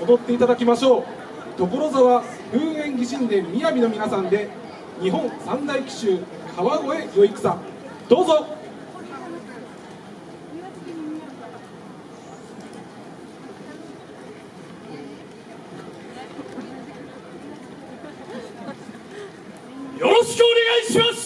踊っていただきましょう。所沢風園義神殿びの皆さんで日本三大奇襲川越よい草どうぞ。よろしくお願いします。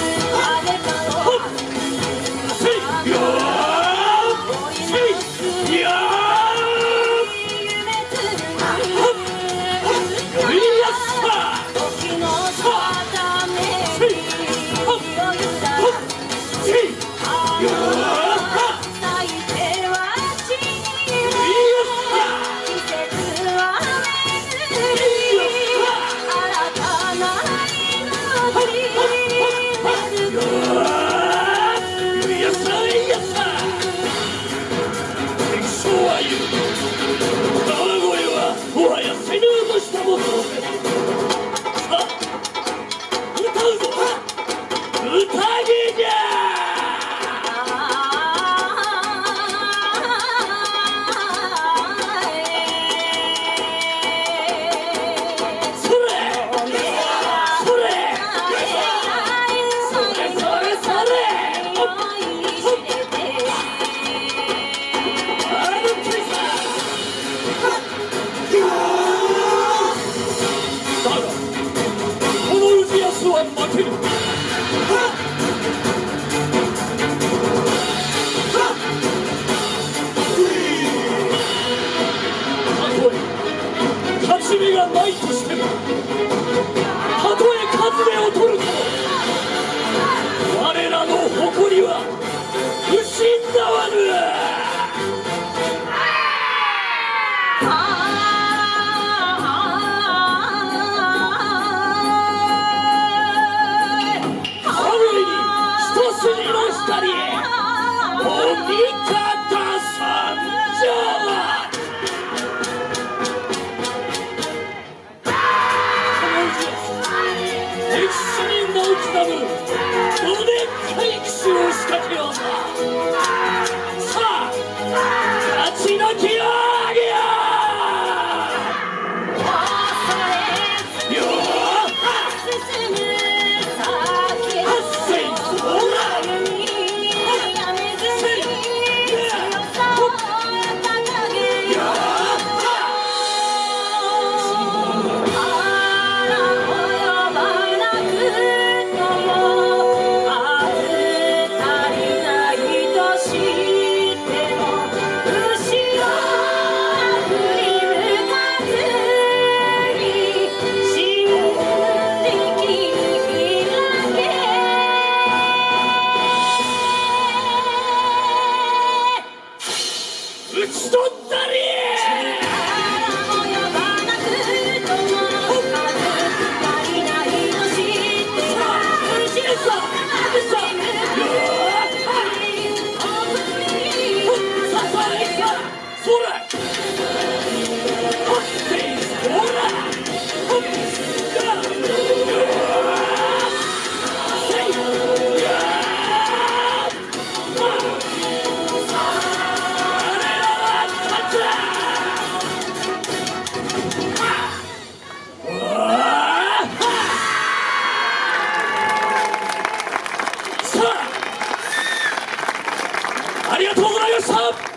命は失わぬ光本気か打ち取ったり up.